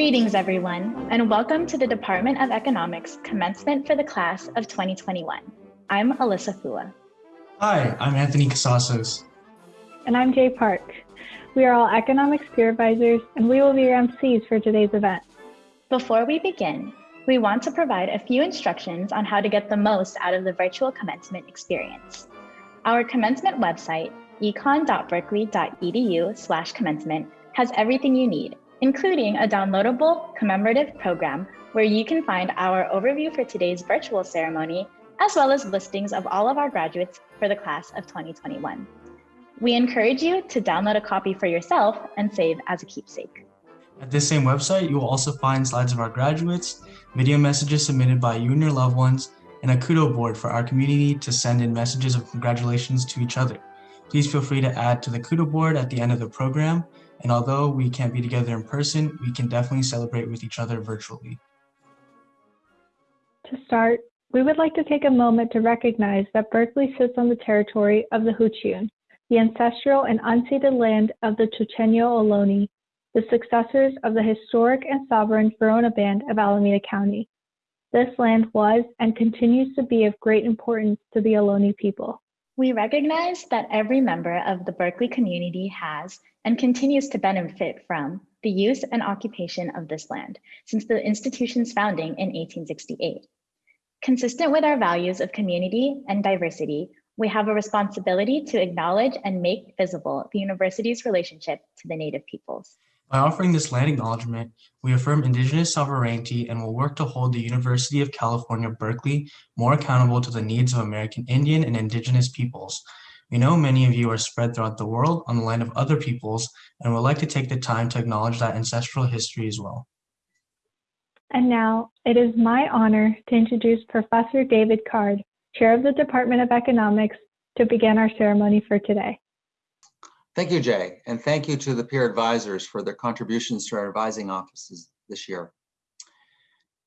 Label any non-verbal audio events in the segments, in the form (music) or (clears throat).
Greetings, everyone, and welcome to the Department of Economics commencement for the class of 2021. I'm Alyssa Fua. Hi, I'm Anthony Casasos. And I'm Jay Park. We are all economics peer advisors, and we will be your MCs for today's event. Before we begin, we want to provide a few instructions on how to get the most out of the virtual commencement experience. Our commencement website, econ.berkeley.edu slash commencement, has everything you need, including a downloadable commemorative program where you can find our overview for today's virtual ceremony, as well as listings of all of our graduates for the class of 2021. We encourage you to download a copy for yourself and save as a keepsake. At this same website, you will also find slides of our graduates, video messages submitted by you and your loved ones, and a kudo board for our community to send in messages of congratulations to each other. Please feel free to add to the kudo board at the end of the program, and although we can't be together in person, we can definitely celebrate with each other virtually. To start, we would like to take a moment to recognize that Berkeley sits on the territory of the Huichin, the ancestral and unceded land of the Chochenyo Ohlone, the successors of the historic and sovereign Verona Band of Alameda County. This land was and continues to be of great importance to the Ohlone people. We recognize that every member of the Berkeley community has and continues to benefit from the use and occupation of this land since the institution's founding in 1868. Consistent with our values of community and diversity, we have a responsibility to acknowledge and make visible the university's relationship to the Native peoples. By offering this land acknowledgement, we affirm Indigenous sovereignty and will work to hold the University of California, Berkeley more accountable to the needs of American Indian and Indigenous peoples. We know many of you are spread throughout the world on the land of other peoples and would like to take the time to acknowledge that ancestral history as well. And now it is my honor to introduce Professor David Card, Chair of the Department of Economics, to begin our ceremony for today. Thank you, Jay, and thank you to the peer advisors for their contributions to our advising offices this year.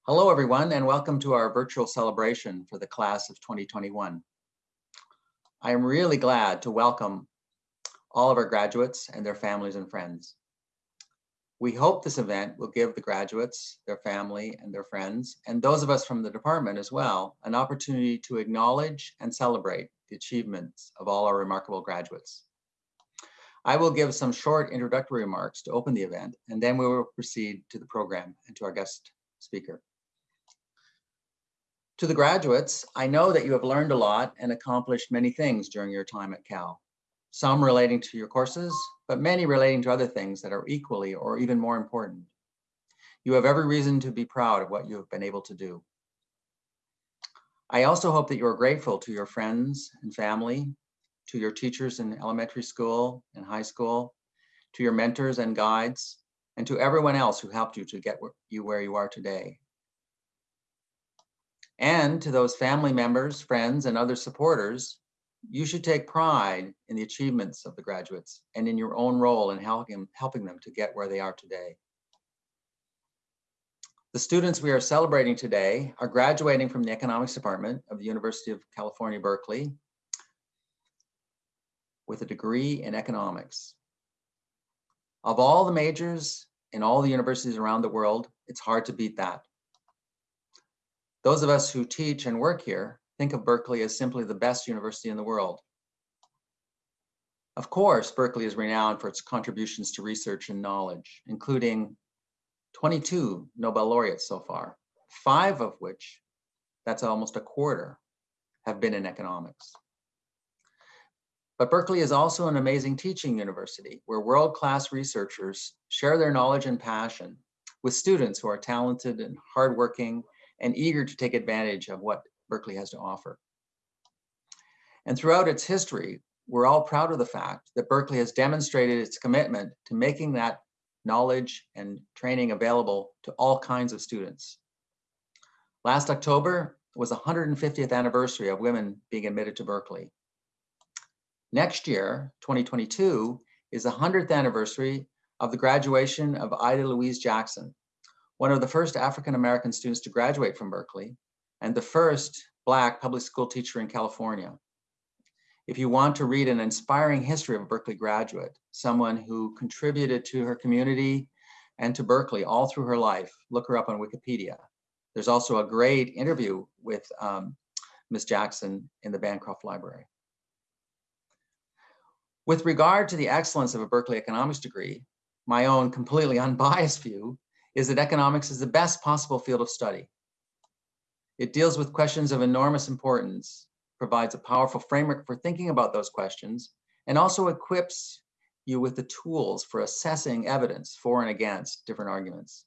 Hello, everyone, and welcome to our virtual celebration for the class of 2021. I am really glad to welcome all of our graduates and their families and friends. We hope this event will give the graduates, their family and their friends, and those of us from the department as well, an opportunity to acknowledge and celebrate the achievements of all our remarkable graduates. I will give some short introductory remarks to open the event, and then we will proceed to the program and to our guest speaker. To the graduates, I know that you have learned a lot and accomplished many things during your time at Cal, some relating to your courses, but many relating to other things that are equally or even more important. You have every reason to be proud of what you have been able to do. I also hope that you are grateful to your friends and family, to your teachers in elementary school and high school, to your mentors and guides, and to everyone else who helped you to get you where you are today. And to those family members, friends, and other supporters you should take pride in the achievements of the graduates and in your own role in helping, them to get where they are today. The students we are celebrating today are graduating from the economics department of the University of California, Berkeley with a degree in economics. Of all the majors in all the universities around the world, it's hard to beat that. Those of us who teach and work here think of Berkeley as simply the best university in the world. Of course, Berkeley is renowned for its contributions to research and knowledge, including 22 Nobel laureates so far, five of which, that's almost a quarter, have been in economics. But Berkeley is also an amazing teaching university where world-class researchers share their knowledge and passion with students who are talented and hardworking and eager to take advantage of what Berkeley has to offer. And throughout its history, we're all proud of the fact that Berkeley has demonstrated its commitment to making that knowledge and training available to all kinds of students. Last October was the 150th anniversary of women being admitted to Berkeley. Next year, 2022, is the 100th anniversary of the graduation of Ida Louise Jackson, one of the first African-American students to graduate from Berkeley and the first Black public school teacher in California. If you want to read an inspiring history of a Berkeley graduate, someone who contributed to her community, and to Berkeley all through her life. Look her up on Wikipedia. There's also a great interview with um, Ms. Jackson in the Bancroft Library. With regard to the excellence of a Berkeley economics degree, my own completely (laughs) unbiased view is that economics is the best possible field of study. It deals with questions of enormous importance, provides a powerful framework for thinking about those questions, and also equips you with the tools for assessing evidence for and against different arguments.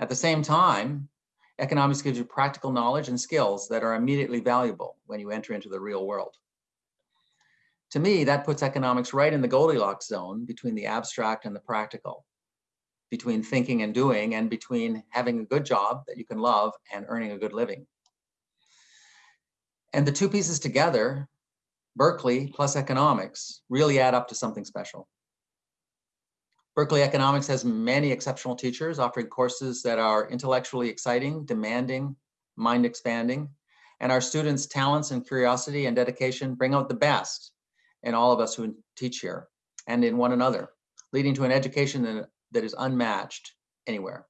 At the same time, economics gives you practical knowledge and skills that are immediately valuable when you enter into the real world. To me, that puts economics right in the Goldilocks zone between the abstract and the practical, between thinking and doing, and between having a good job that you can love and earning a good living. And the two pieces together, Berkeley plus economics, really add up to something special. Berkeley Economics has many exceptional teachers offering courses that are intellectually exciting, demanding, mind expanding, and our students' talents and curiosity and dedication bring out the best in all of us who teach here and in one another, leading to an education that, that is unmatched anywhere.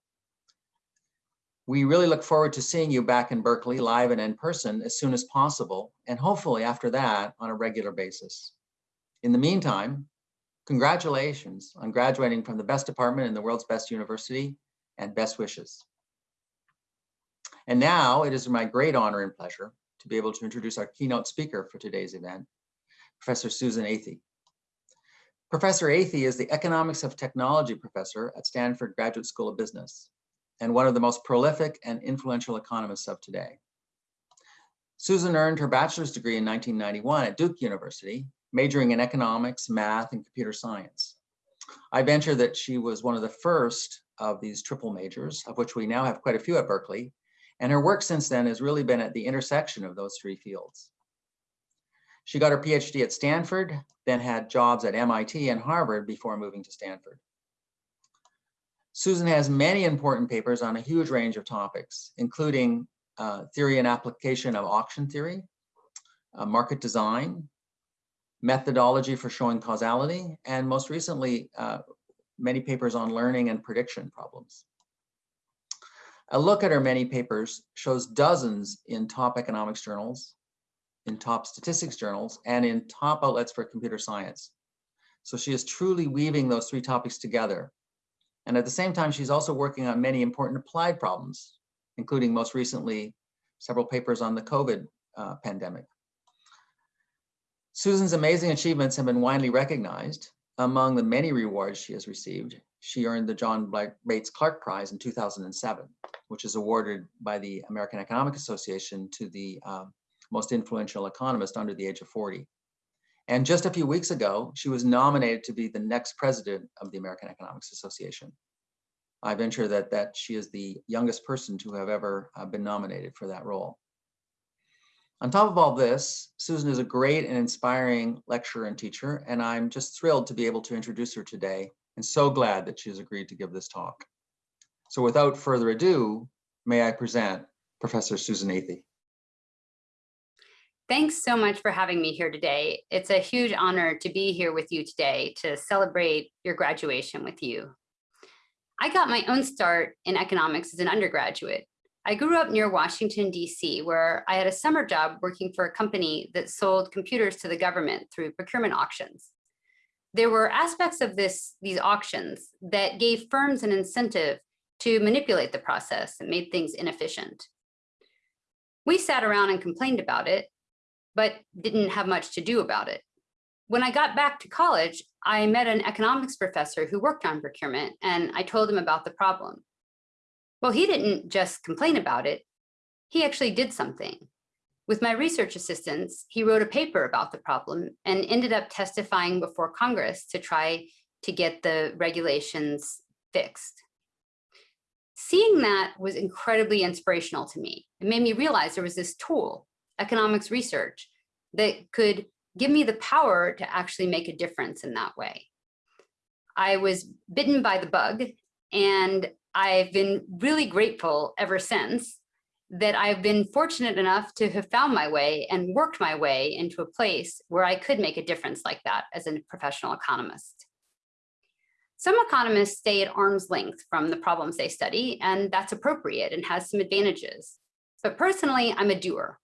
We really look forward to seeing you back in Berkeley live and in person as soon as possible, and hopefully after that on a regular basis. In the meantime, congratulations on graduating from the best department in the world's best university and best wishes. And now it is my great honor and pleasure to be able to introduce our keynote speaker for today's event, Professor Susan Athey. Professor Athey is the Economics of Technology professor at Stanford Graduate School of Business and one of the most prolific and influential economists of today. Susan earned her bachelor's degree in 1991 at Duke University, majoring in economics, math, and computer science. I venture that she was one of the first of these triple majors, of which we now have quite a few at Berkeley, and her work since then has really been at the intersection of those three fields. She got her PhD at Stanford, then had jobs at MIT and Harvard before moving to Stanford. Susan has many important papers on a huge range of topics, including uh, theory and application of auction theory, uh, market design, methodology for showing causality, and most recently, uh, many papers on learning and prediction problems. A look at her many papers shows dozens in top economics journals, in top statistics journals and in top outlets for computer science. So she is truly weaving those three topics together. And at the same time, she's also working on many important applied problems, including most recently, several papers on the COVID uh, pandemic. Susan's amazing achievements have been widely recognized. Among the many rewards she has received, she earned the John Bates Clark Prize in 2007, which is awarded by the American Economic Association to the um, most influential economist under the age of 40. And just a few weeks ago, she was nominated to be the next president of the American Economics Association. I venture that, that she is the youngest person to have ever uh, been nominated for that role. On top of all this, Susan is a great and inspiring lecturer and teacher, and I'm just thrilled to be able to introduce her today and so glad that she has agreed to give this talk. So without further ado, may I present Professor Susan Athey. Thanks so much for having me here today. It's a huge honor to be here with you today to celebrate your graduation with you. I got my own start in economics as an undergraduate. I grew up near Washington, DC, where I had a summer job working for a company that sold computers to the government through procurement auctions. There were aspects of this, these auctions that gave firms an incentive to manipulate the process and made things inefficient. We sat around and complained about it, but didn't have much to do about it. When I got back to college, I met an economics professor who worked on procurement and I told him about the problem. Well, he didn't just complain about it, he actually did something. With my research assistants, he wrote a paper about the problem and ended up testifying before Congress to try to get the regulations fixed. Seeing that was incredibly inspirational to me. It made me realize there was this tool economics research that could give me the power to actually make a difference in that way. I was bitten by the bug and I've been really grateful ever since that I've been fortunate enough to have found my way and worked my way into a place where I could make a difference like that as a professional economist. Some economists stay at arm's length from the problems they study, and that's appropriate and has some advantages. But personally, I'm a doer.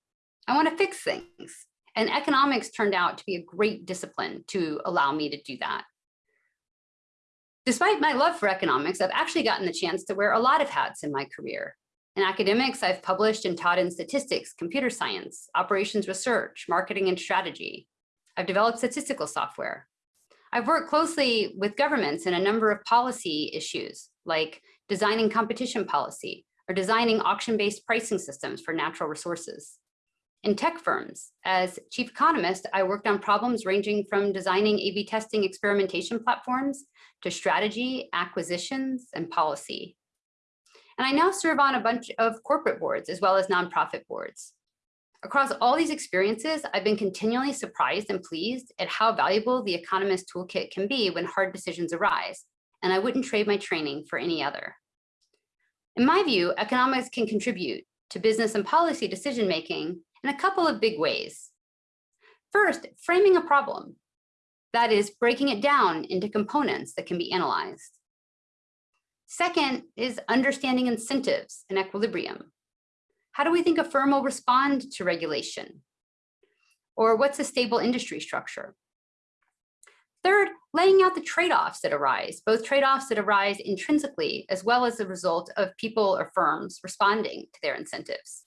I want to fix things. And economics turned out to be a great discipline to allow me to do that. Despite my love for economics, I've actually gotten the chance to wear a lot of hats in my career. In academics, I've published and taught in statistics, computer science, operations research, marketing and strategy. I've developed statistical software. I've worked closely with governments in a number of policy issues, like designing competition policy or designing auction-based pricing systems for natural resources. In tech firms, as chief economist, I worked on problems ranging from designing A-B testing experimentation platforms to strategy, acquisitions, and policy. And I now serve on a bunch of corporate boards as well as nonprofit boards. Across all these experiences, I've been continually surprised and pleased at how valuable the Economist Toolkit can be when hard decisions arise, and I wouldn't trade my training for any other. In my view, economics can contribute to business and policy decision-making in a couple of big ways. First, framing a problem. That is breaking it down into components that can be analyzed. Second is understanding incentives and equilibrium. How do we think a firm will respond to regulation? Or what's a stable industry structure? Third, laying out the trade-offs that arise, both trade-offs that arise intrinsically, as well as the result of people or firms responding to their incentives.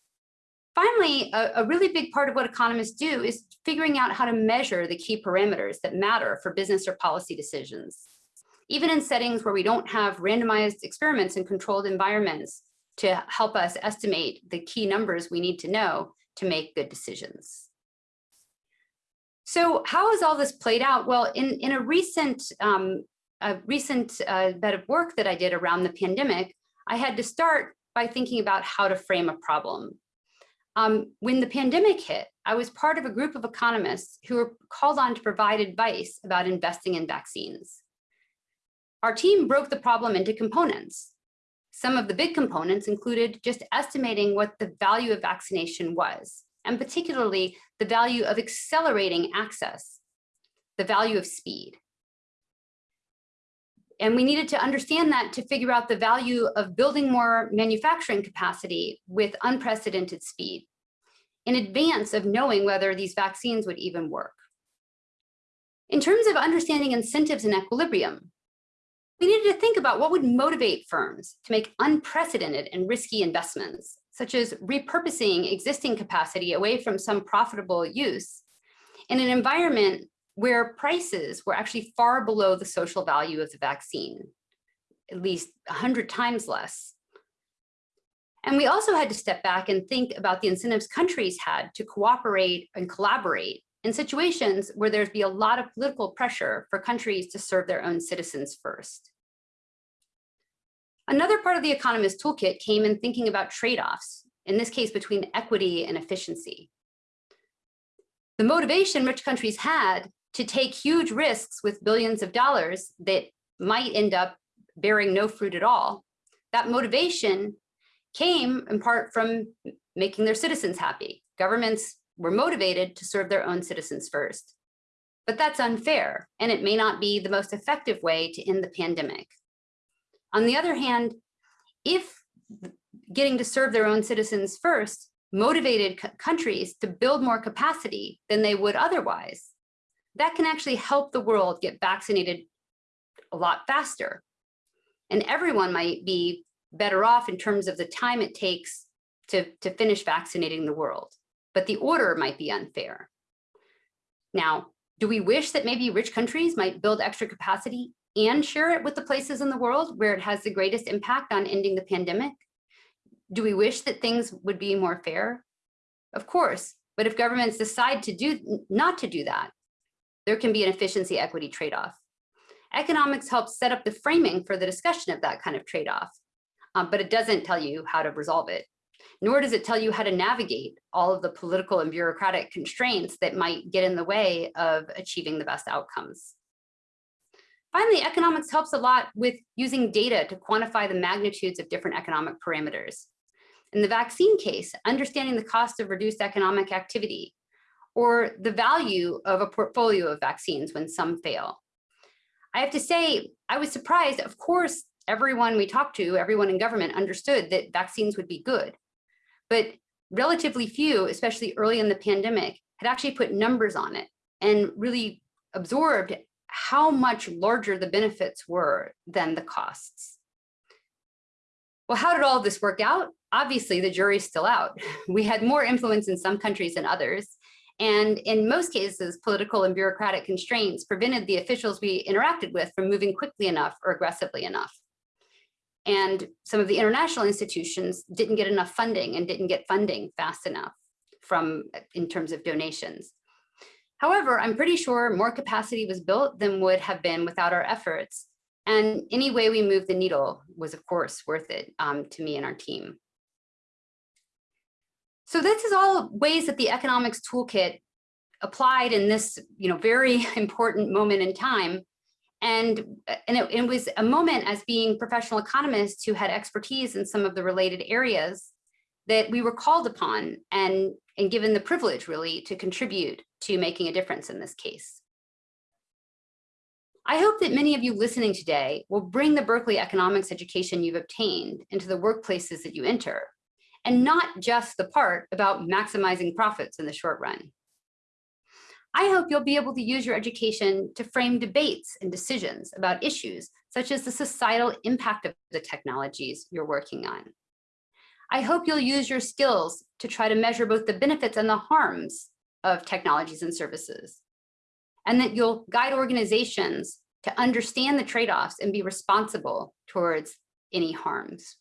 Finally, a, a, really big part of what economists do is figuring out how to measure the key parameters that matter for business or policy decisions. Even in settings where we don't have randomized experiments and controlled environments to help us estimate the key numbers we need to know to make good decisions. So how has all this played out? Well, in, in a recent, um, a recent uh, bit of work that I did around the pandemic, I had to start by thinking about how to frame a problem. Um, when the pandemic hit, I was part of a group of economists who were called on to provide advice about investing in vaccines. Our team broke the problem into components. Some of the big components included just estimating what the value of vaccination was, and particularly the value of accelerating access, the value of speed. And we needed to understand that to figure out the value of building more manufacturing capacity with unprecedented speed in advance of knowing whether these vaccines would even work. In terms of understanding incentives and equilibrium, we needed to think about what would motivate firms to make unprecedented and risky investments, such as repurposing existing capacity away from some profitable use in an environment where prices were actually far below the social value of the vaccine, at least 100 times less. And we also had to step back and think about the incentives countries had to cooperate and collaborate in situations where there'd be a lot of political pressure for countries to serve their own citizens first. Another part of the Economist Toolkit came in thinking about trade-offs, in this case between equity and efficiency. The motivation rich countries had to take huge risks with billions of dollars that might end up bearing no fruit at all. That motivation came in part from making their citizens happy. Governments were motivated to serve their own citizens first. But that's unfair, and it may not be the most effective way to end the pandemic. On the other hand, if getting to serve their own citizens first motivated countries to build more capacity than they would otherwise, that can actually help the world get vaccinated a lot faster. And everyone might be better off in terms of the time it takes to, to finish vaccinating the world, but the order might be unfair. Now, do we wish that maybe rich countries might build extra capacity and share it with the places in the world where it has the greatest impact on ending the pandemic? Do we wish that things would be more fair? Of course, but if governments decide to do not to do that, there can be an efficiency equity trade-off. Economics helps set up the framing for the discussion of that kind of trade-off, um, but it doesn't tell you how to resolve it, nor does it tell you how to navigate all of the political and bureaucratic constraints that might get in the way of achieving the best outcomes. Finally, economics helps a lot with using data to quantify the magnitudes of different economic parameters. In the vaccine case, understanding the cost of reduced economic activity or the value of a portfolio of vaccines when some fail. I have to say, I was surprised. Of course, everyone we talked to, everyone in government understood that vaccines would be good. But relatively few, especially early in the pandemic, had actually put numbers on it and really absorbed how much larger the benefits were than the costs. Well, how did all this work out? Obviously, the jury's still out. (laughs) We had more influence in some countries than others. And in most cases, political and bureaucratic constraints prevented the officials we interacted with from moving quickly enough or aggressively enough. And some of the international institutions didn't get enough funding and didn't get funding fast enough from in terms of donations. However, I'm pretty sure more capacity was built than would have been without our efforts. And any way we moved the needle was, of course, worth it um, to me and our team. So this is all ways that the economics toolkit applied in this you know, very (laughs) important moment in time. And, and it, it was a moment as being professional economists who had expertise in some of the related areas that we were called upon and, and given the privilege really to contribute to making a difference in this case. I hope that many of you listening today will bring the Berkeley economics education you've obtained into the workplaces that you enter, and not just the part about maximizing profits in the short run. I hope you'll be able to use your education to frame debates and decisions about issues such as the societal impact of the technologies you're working on. I hope you'll use your skills to try to measure both the benefits and the harms of technologies and services, and that you'll guide organizations to understand the trade-offs and be responsible towards any harms.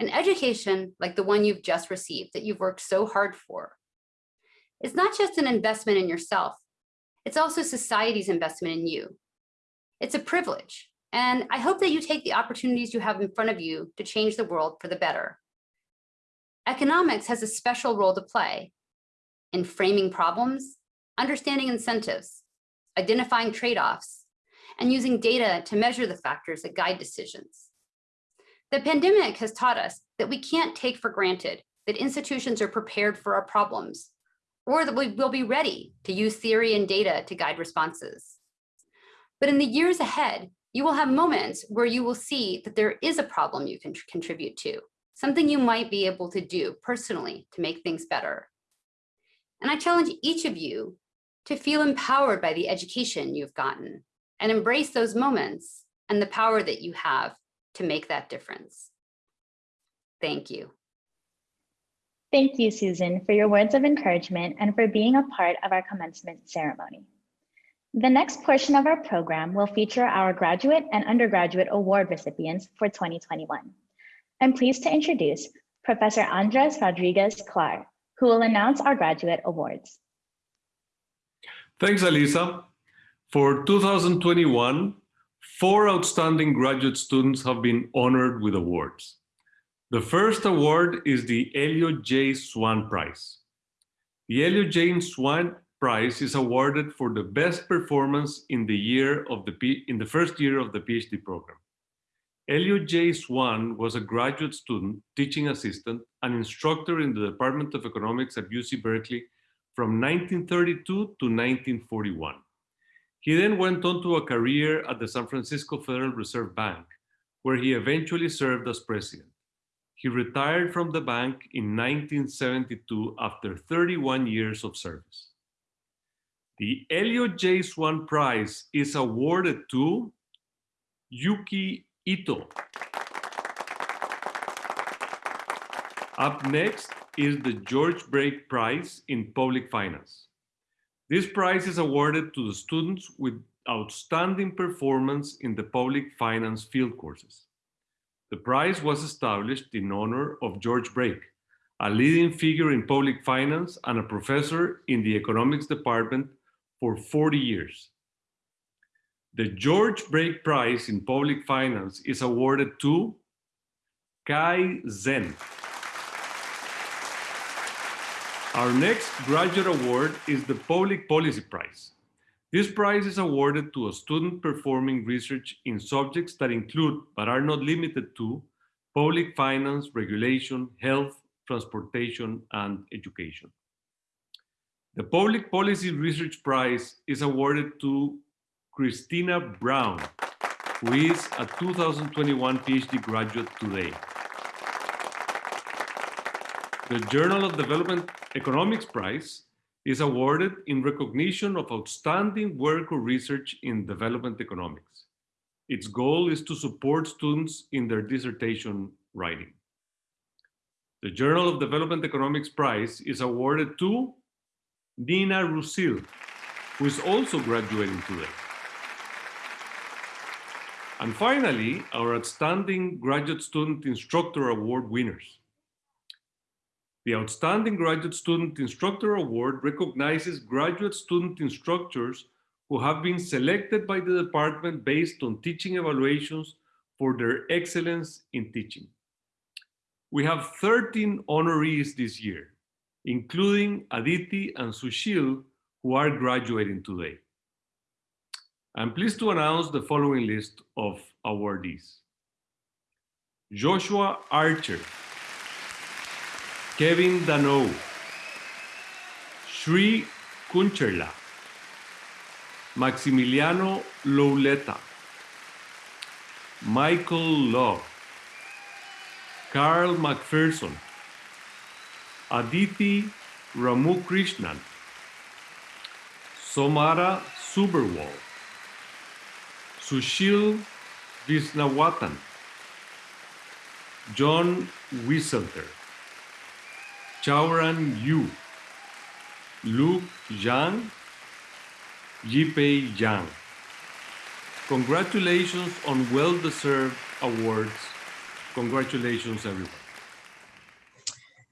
An education like the one you've just received that you've worked so hard for is not just an investment in yourself, it's also society's investment in you. It's a privilege and I hope that you take the opportunities you have in front of you to change the world for the better. Economics has a special role to play in framing problems, understanding incentives, identifying trade-offs, and using data to measure the factors that guide decisions. The pandemic has taught us that we can't take for granted that institutions are prepared for our problems, or that we will be ready to use theory and data to guide responses. But in the years ahead, you will have moments where you will see that there is a problem you can contribute to, something you might be able to do personally to make things better. And I challenge each of you to feel empowered by the education you've gotten and embrace those moments and the power that you have to make that difference. Thank you. Thank you, Susan, for your words of encouragement and for being a part of our commencement ceremony. The next portion of our program will feature our graduate and undergraduate award recipients for 2021. I'm pleased to introduce Professor Andres Rodriguez Clare, who will announce our graduate awards. Thanks, Alisa. For 2021, four outstanding graduate students have been honored with awards. The first award is the Elliot J. Swan Prize. The Elliot J. Swan Prize is awarded for the best performance in the year of the P in the first year of the PhD program. Elliot J. Swan was a graduate student, teaching assistant, and instructor in the Department of Economics at UC Berkeley from 1932 to 1941. He then went on to a career at the San Francisco Federal Reserve Bank, where he eventually served as president. He retired from the bank in 1972 after 31 years of service. The Elliot J. Swan Prize is awarded to Yuki Ito. Up next is the George Break Prize in Public Finance. This prize is awarded to the students with outstanding performance in the public finance field courses. The prize was established in honor of George Break, a leading figure in public finance and a professor in the economics department for 40 years. The George Break Prize in Public Finance is awarded to Kai Zen. Our next graduate award is the Public Policy Prize. This prize is awarded to a student performing research in subjects that include, but are not limited to, public finance, regulation, health, transportation, and education. The Public Policy Research Prize is awarded to Christina Brown, who is a 2021 PhD graduate today. The Journal of Development Economics Prize is awarded in recognition of outstanding work or research in development economics. Its goal is to support students in their dissertation writing. The Journal of Development Economics Prize is awarded to Nina Roussille, who is also graduating today. And finally, our Outstanding Graduate Student Instructor Award winners. The Outstanding Graduate Student Instructor Award recognizes graduate student instructors who have been selected by the department based on teaching evaluations for their excellence in teaching. We have 13 honorees this year, including Aditi and Sushil, who are graduating today. I'm pleased to announce the following list of awardees. Joshua Archer, Kevin Dano, Sri Kuncherla, Maximiliano Lauletta, Michael Law, Carl McPherson, Aditi Ramukrishnan, Somara Suberwal, Sushil Visnawatan, John Wieselter, Chauran Yu, Luke Zhang, Yipei Yang. Congratulations on well-deserved awards. Congratulations, everyone.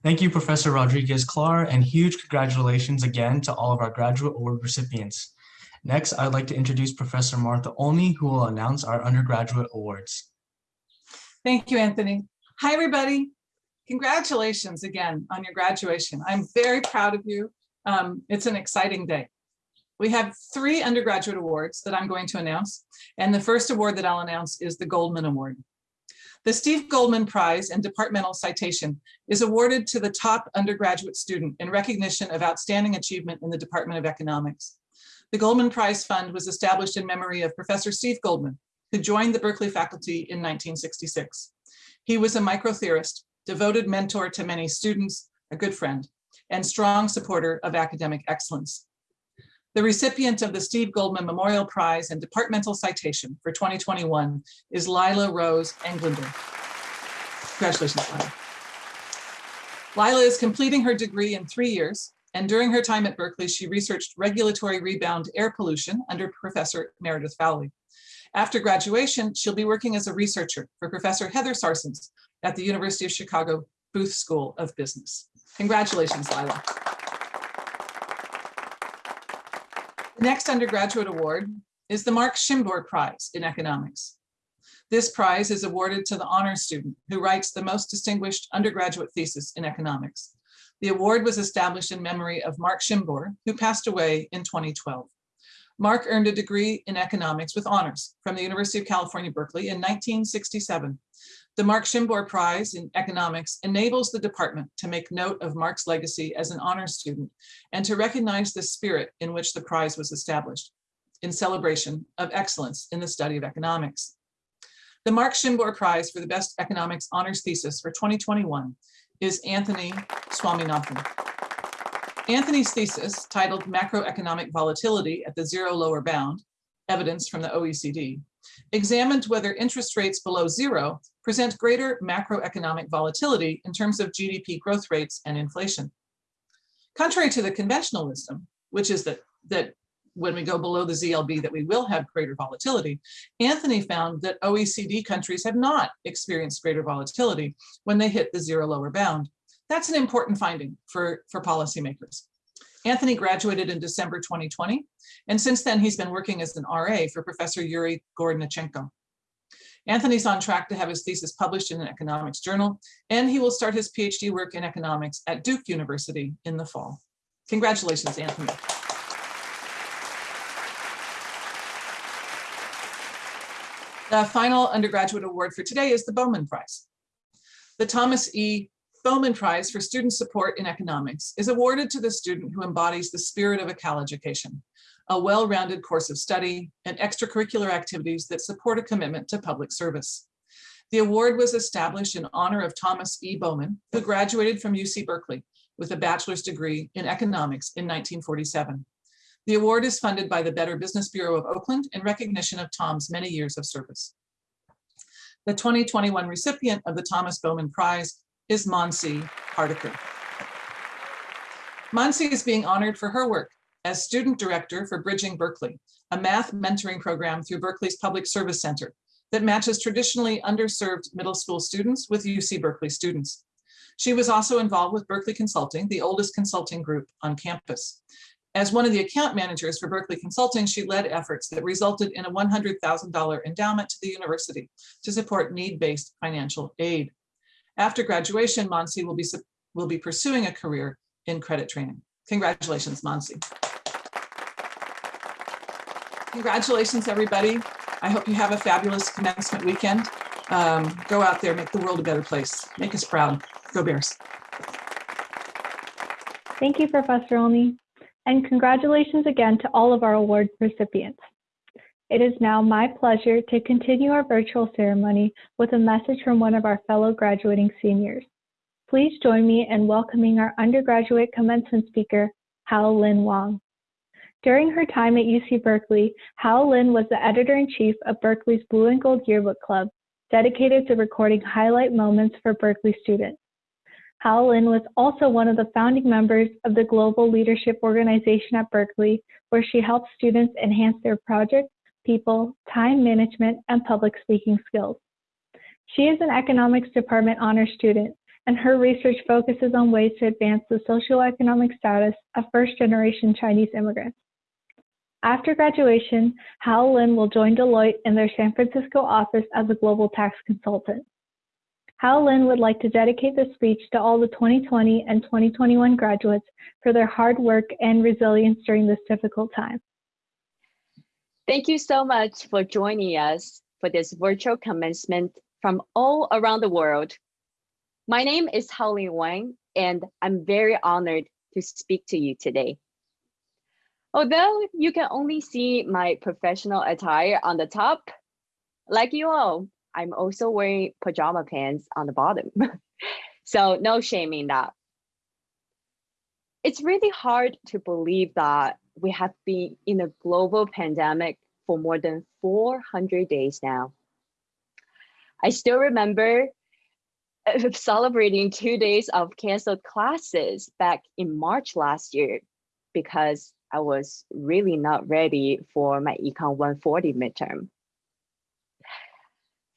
Thank you, Professor Rodriguez Clare, and huge congratulations again to all of our graduate award recipients. Next, I'd like to introduce Professor Martha Olney, who will announce our undergraduate awards. Thank you, Anthony. Hi, everybody. Congratulations again on your graduation. I'm very proud of you. Um, it's an exciting day. We have three undergraduate awards that I'm going to announce. And the first award that I'll announce is the Goldman Award. The Steve Goldman Prize and Departmental Citation is awarded to the top undergraduate student in recognition of outstanding achievement in the Department of Economics. The Goldman Prize Fund was established in memory of Professor Steve Goldman, who joined the Berkeley faculty in 1966. He was a microtheorist, devoted mentor to many students, a good friend, and strong supporter of academic excellence. The recipient of the Steve Goldman Memorial Prize and Departmental Citation for 2021 is Lila Rose Englander. Congratulations, Lila. Lila is completing her degree in three years, and during her time at Berkeley, she researched regulatory rebound air pollution under Professor Meredith Fowlie. After graduation, she'll be working as a researcher for Professor Heather Sarsons at the University of Chicago Booth School of Business. Congratulations, Lila. The next undergraduate award is the Mark Schimberg Prize in Economics. This prize is awarded to the honor student who writes the most distinguished undergraduate thesis in economics. The award was established in memory of Mark Schimberg, who passed away in 2012. Mark earned a degree in economics with honors from the University of California, Berkeley in 1967. The Mark Schimberg Prize in Economics enables the department to make note of Mark's legacy as an honor student and to recognize the spirit in which the prize was established in celebration of excellence in the study of economics. The Mark Schimberg Prize for the Best Economics Honors Thesis for 2021 is Anthony Swaminathan. Anthony's thesis, titled Macroeconomic Volatility at the Zero Lower Bound, Evidence from the OECD, examined whether interest rates below zero present greater macroeconomic volatility in terms of GDP growth rates and inflation. Contrary to the conventional wisdom, which is that, that when we go below the ZLB that we will have greater volatility, Anthony found that OECD countries have not experienced greater volatility when they hit the zero lower bound. That's an important finding for, for policymakers. Anthony graduated in December 2020, and since then he's been working as an RA for Professor Yuri Gorodnichenko. Anthony's on track to have his thesis published in an economics journal, and he will start his PhD work in economics at Duke University in the fall. Congratulations, Anthony. The final undergraduate award for today is the Bowman Prize. The Thomas E. Bowman Prize for Student Support in Economics is awarded to the student who embodies the spirit of a Cal education. A well-rounded course of study, and extracurricular activities that support a commitment to public service. The award was established in honor of Thomas E. Bowman, who graduated from UC Berkeley with a bachelor's degree in economics in 1947. The award is funded by the Better Business Bureau of Oakland in recognition of Tom's many years of service. The 2021 recipient of the Thomas Bowman Prize is Monsi Hardiker. Monsi is being honored for her work as student director for Bridging Berkeley, a math mentoring program through Berkeley's Public Service Center that matches traditionally underserved middle school students with UC Berkeley students. She was also involved with Berkeley Consulting, the oldest consulting group on campus. As one of the account managers for Berkeley Consulting, she led efforts that resulted in a $100,000 endowment to the university to support need-based financial aid. After graduation, Monsi will be, will be pursuing a career in credit training. Congratulations, Monsi. Congratulations, everybody. I hope you have a fabulous commencement weekend. Um, go out there, make the world a better place. Make us proud. Go Bears. Thank you, Professor Olney, and congratulations again to all of our award recipients. It is now my pleasure to continue our virtual ceremony with a message from one of our fellow graduating seniors. Please join me in welcoming our undergraduate commencement speaker, Hao Lin Wang. During her time at UC Berkeley, Hao Lin was the editor-in-chief of Berkeley's Blue and Gold Yearbook Club, dedicated to recording highlight moments for Berkeley students. Hao Lin was also one of the founding members of the Global Leadership Organization at Berkeley, where she helped students enhance their project, people, time management, and public speaking skills. She is an economics department honor student, and her research focuses on ways to advance the socioeconomic status of first-generation Chinese immigrants. After graduation, Hao Lin will join Deloitte in their San Francisco office as a global tax consultant. Hao Lin would like to dedicate this speech to all the 2020 and 2021 graduates for their hard work and resilience during this difficult time. Thank you so much for joining us for this virtual commencement from all around the world. My name is Haolin Wang, and I'm very honored to speak to you today. Although you can only see my professional attire on the top, like you all, I'm also wearing pajama pants on the bottom. (laughs) so no shame in that. It's really hard to believe that we have been in a global pandemic for more than 400 days now. I still remember (laughs) celebrating two days of canceled classes back in March last year because I was really not ready for my Econ 140 midterm.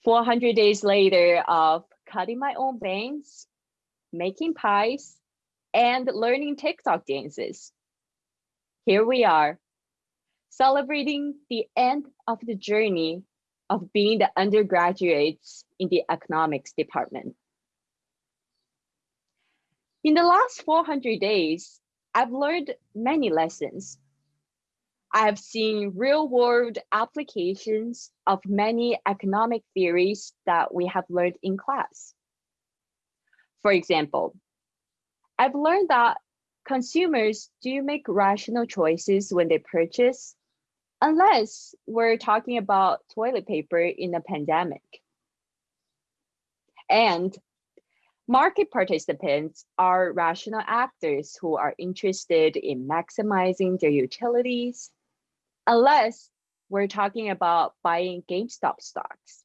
400 days later of cutting my own bangs, making pies, and learning TikTok dances. Here we are, celebrating the end of the journey of being the undergraduates in the economics department. In the last 400 days, I've learned many lessons. I have seen real world applications of many economic theories that we have learned in class. For example, I've learned that consumers do make rational choices when they purchase, unless we're talking about toilet paper in a pandemic. And Market participants are rational actors who are interested in maximizing their utilities, unless we're talking about buying GameStop stocks.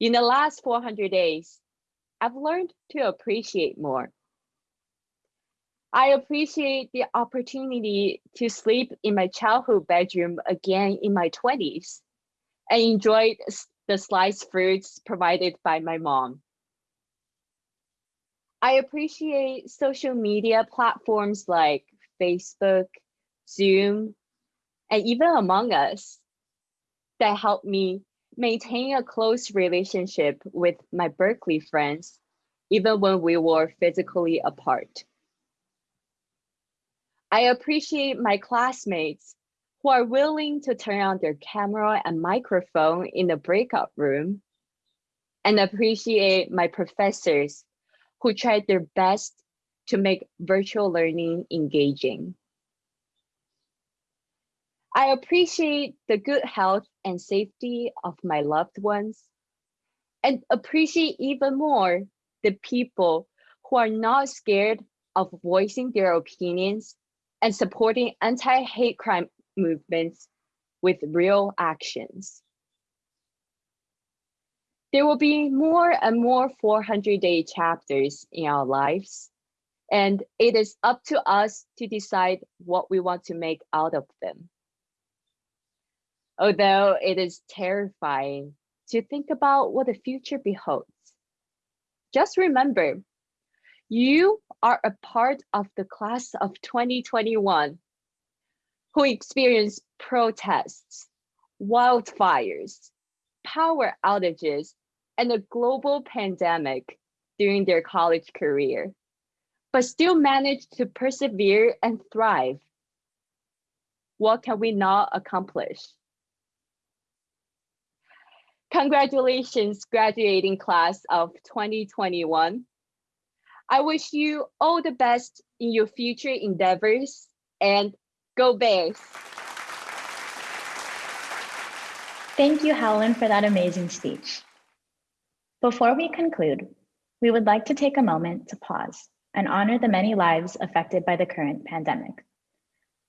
In the last 400 days, I've learned to appreciate more. I appreciate the opportunity to sleep in my childhood bedroom again in my 20s and enjoyed the sliced fruits provided by my mom. I appreciate social media platforms like Facebook, Zoom, and even Among Us that help me maintain a close relationship with my Berkeley friends, even when we were physically apart. I appreciate my classmates who are willing to turn on their camera and microphone in the breakout room and appreciate my professors who tried their best to make virtual learning engaging. I appreciate the good health and safety of my loved ones and appreciate even more the people who are not scared of voicing their opinions and supporting anti-hate crime movements with real actions. There will be more and more 400-day chapters in our lives, and it is up to us to decide what we want to make out of them. Although it is terrifying to think about what the future beholds, just remember, you are a part of the class of 2021 who experienced protests, wildfires, power outages, and a global pandemic during their college career, but still managed to persevere and thrive. What can we not accomplish? Congratulations, graduating class of 2021. I wish you all the best in your future endeavors and go Bears. Thank you, Helen, for that amazing speech. Before we conclude, we would like to take a moment to pause and honor the many lives affected by the current pandemic.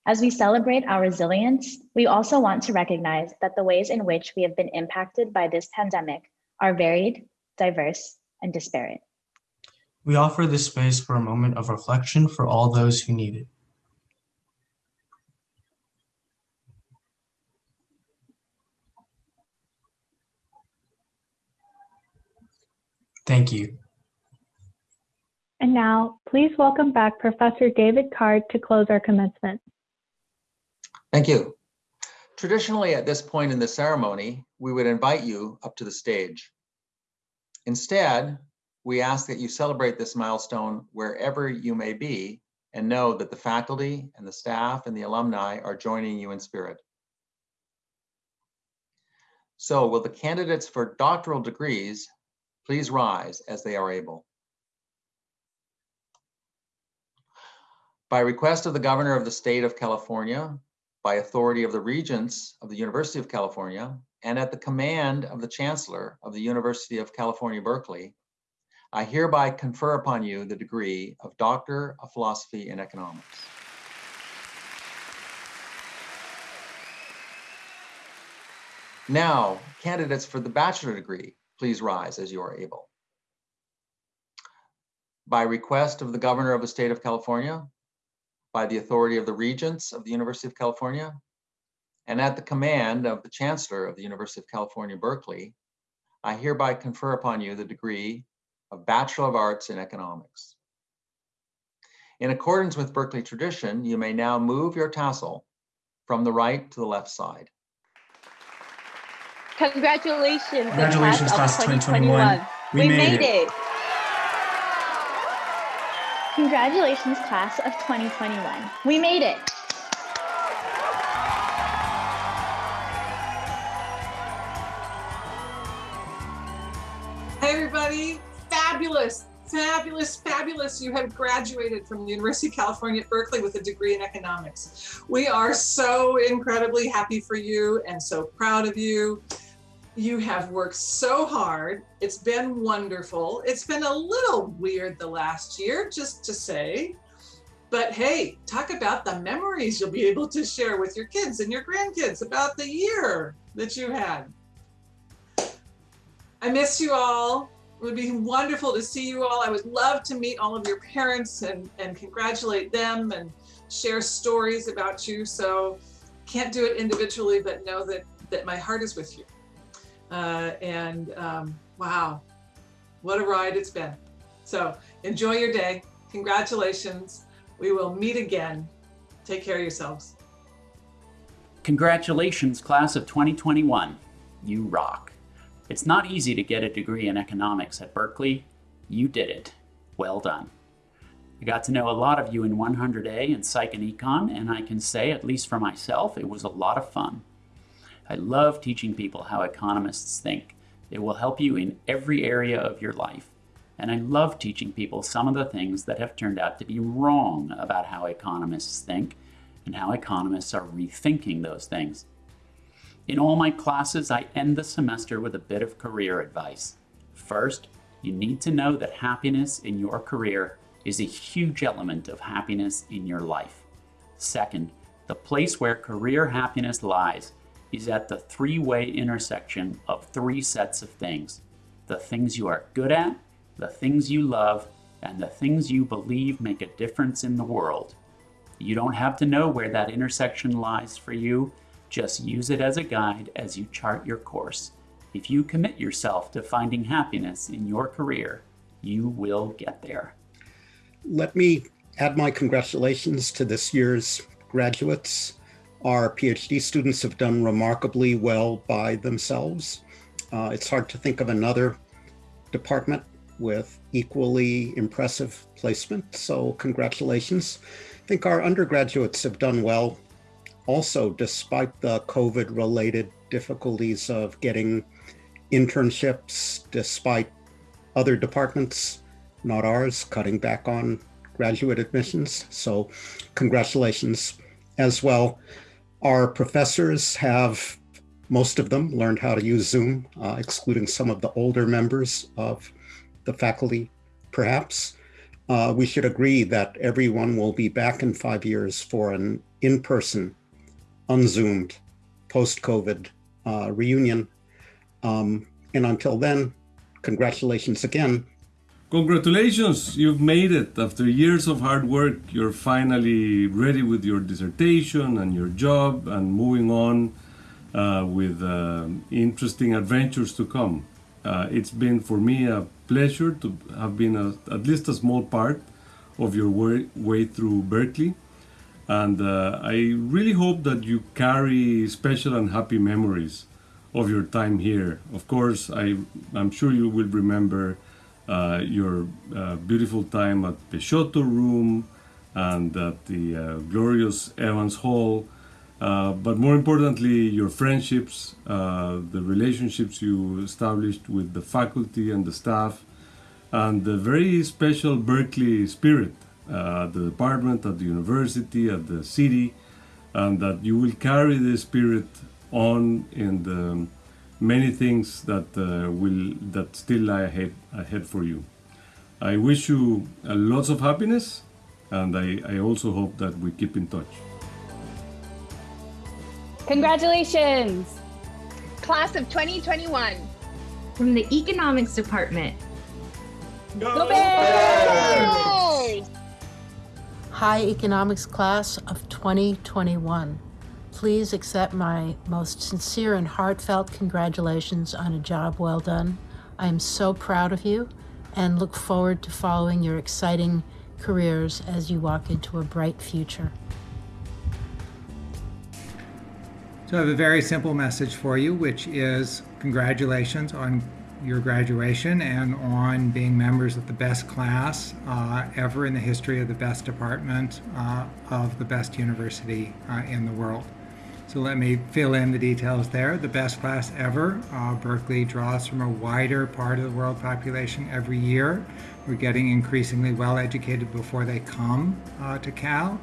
As we celebrate our resilience, we also want to recognize that the ways in which we have been impacted by this pandemic are varied, diverse, and disparate. We offer this space for a moment of reflection for all those who need it. Thank you. And now, please welcome back Professor David Card to close our commencement. Thank you. Traditionally, at this point in the ceremony, we would invite you up to the stage. Instead, we ask that you celebrate this milestone wherever you may be and know that the faculty and the staff and the alumni are joining you in spirit. So will the candidates for doctoral degrees please rise as they are able. By request of the governor of the state of California, by authority of the regents of the University of California, and at the command of the chancellor of the University of California, Berkeley, I hereby confer upon you the degree of Doctor of Philosophy in Economics. Now, candidates for the bachelor degree, please rise as you are able. By request of the governor of the state of California, by the authority of the regents of the University of California, and at the command of the chancellor of the University of California, Berkeley, I hereby confer upon you the degree of Bachelor of Arts in Economics. In accordance with Berkeley tradition, you may now move your tassel from the right to the left side. Congratulations, Congratulations, class class of 2021. 2021. We We, made made, it. it. Congratulations, class of 2021. We made it. Hey, everybody. Fabulous, fabulous, fabulous. You have graduated from the University of California at Berkeley with a degree in economics. We are so incredibly happy for you and so proud of you. You have worked so hard. It's been wonderful. It's been a little weird the last year, just to say. But hey, talk about the memories you'll be able to share with your kids and your grandkids about the year that you had. I miss you all. It would be wonderful to see you all. I would love to meet all of your parents and, and congratulate them and share stories about you. So can't do it individually, but know that, that my heart is with you. Uh, and um, wow, what a ride it's been. So enjoy your day. Congratulations. We will meet again. Take care of yourselves. Congratulations, class of 2021. You rock. It's not easy to get a degree in economics at Berkeley. You did it. Well done. I got to know a lot of you in 100A and Psych and Econ, and I can say, at least for myself, it was a lot of fun. I love teaching people how economists think. It will help you in every area of your life. And I love teaching people some of the things that have turned out to be wrong about how economists think, and how economists are rethinking those things. In all my classes, I end the semester with a bit of career advice. First, you need to know that happiness in your career is a huge element of happiness in your life. Second, the place where career happiness lies is at the three-way intersection of three sets of things. The things you are good at, the things you love, and the things you believe make a difference in the world. You don't have to know where that intersection lies for you, just use it as a guide as you chart your course. If you commit yourself to finding happiness in your career, you will get there. Let me add my congratulations to this year's graduates. Our PhD students have done remarkably well by themselves. Uh, it's hard to think of another department with equally impressive placement, so congratulations. I think our undergraduates have done well also despite the COVID related difficulties of getting internships, despite other departments, not ours, cutting back on graduate admissions. So congratulations as well. Our professors have, most of them learned how to use Zoom, uh, excluding some of the older members of the faculty, perhaps. Uh, we should agree that everyone will be back in five years for an in-person, unzoomed, post-COVID uh, reunion. Um, and until then, congratulations again Congratulations, you've made it. After years of hard work, you're finally ready with your dissertation and your job and moving on uh, with uh, interesting adventures to come. Uh, it's been for me a pleasure to have been a, at least a small part of your way, way through Berkeley. And uh, I really hope that you carry special and happy memories of your time here. Of course, I, I'm sure you will remember uh, your uh, beautiful time at Peixoto Room and at the uh, glorious Evans Hall. Uh, but more importantly, your friendships, uh, the relationships you established with the faculty and the staff, and the very special Berkeley spirit at the department, at the university, at the city, and that you will carry this spirit on in the many things that uh, will that still lie ahead ahead for you. I wish you uh, lots of happiness, and I, I also hope that we keep in touch. Congratulations! Class of 2021. From the Economics Department. Go Bears! Hi, Economics class of 2021. Please accept my most sincere and heartfelt congratulations on a job well done. I am so proud of you and look forward to following your exciting careers as you walk into a bright future. So I have a very simple message for you, which is congratulations on your graduation and on being members of the best class uh, ever in the history of the best department uh, of the best university uh, in the world. So let me fill in the details there. The best class ever. Uh, Berkeley draws from a wider part of the world population every year. We're getting increasingly well educated before they come uh, to Cal.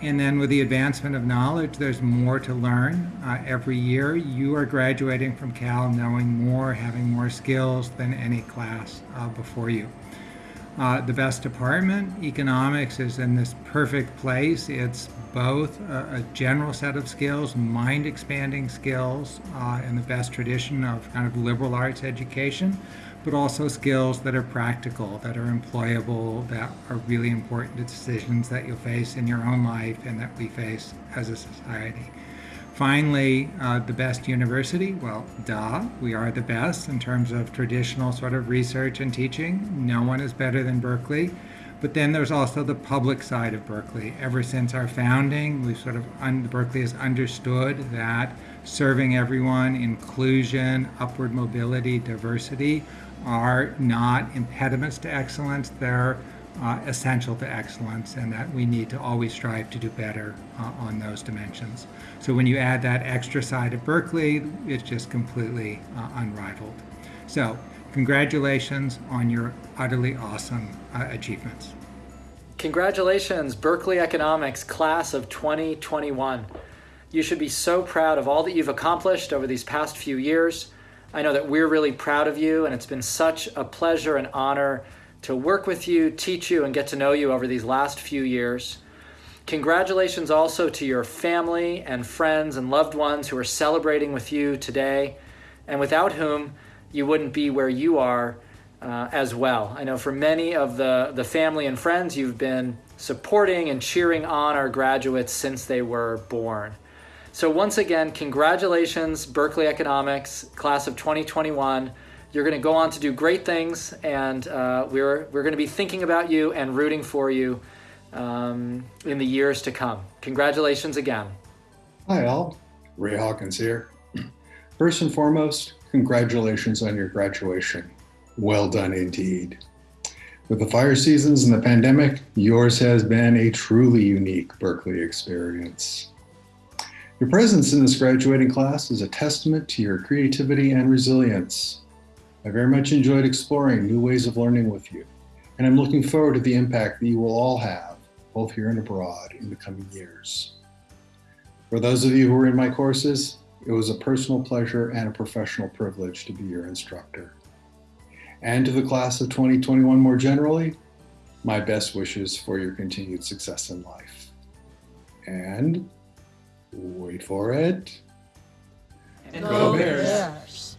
And then with the advancement of knowledge, there's more to learn. Uh, every year, you are graduating from Cal knowing more, having more skills than any class uh, before you. Uh, the best department, economics, is in this perfect place. It's both a, a general set of skills, mind expanding skills uh, in the best tradition of kind of liberal arts education, but also skills that are practical, that are employable, that are really important to decisions that you'll face in your own life and that we face as a society. Finally, uh, the best university, well, duh, we are the best in terms of traditional sort of research and teaching. No one is better than Berkeley. But then there's also the public side of Berkeley. Ever since our founding, we sort of, Berkeley has understood that serving everyone, inclusion, upward mobility, diversity are not impediments to excellence. They're uh, essential to excellence and that we need to always strive to do better uh, on those dimensions. So when you add that extra side of Berkeley, it's just completely uh, unrivaled. So congratulations on your utterly awesome uh, achievements. Congratulations, Berkeley Economics class of 2021. You should be so proud of all that you've accomplished over these past few years. I know that we're really proud of you, and it's been such a pleasure and honor to work with you, teach you, and get to know you over these last few years. Congratulations also to your family and friends and loved ones who are celebrating with you today, and without whom you wouldn't be where you are uh, as well. I know for many of the, the family and friends, you've been supporting and cheering on our graduates since they were born. So once again, congratulations, Berkeley Economics, class of 2021. You're gonna go on to do great things and uh, we're, we're gonna be thinking about you and rooting for you um, in the years to come. Congratulations again. Hi all, Ray Hawkins here. (clears throat) First and foremost, congratulations on your graduation. Well done indeed. With the fire seasons and the pandemic, yours has been a truly unique Berkeley experience. Your presence in this graduating class is a testament to your creativity and resilience. I very much enjoyed exploring new ways of learning with you, and I'm looking forward to the impact that you will all have, both here and abroad, in the coming years. For those of you who are in my courses, it was a personal pleasure and a professional privilege to be your instructor and to the class of 2021 more generally, my best wishes for your continued success in life. And wait for it. And go Bears!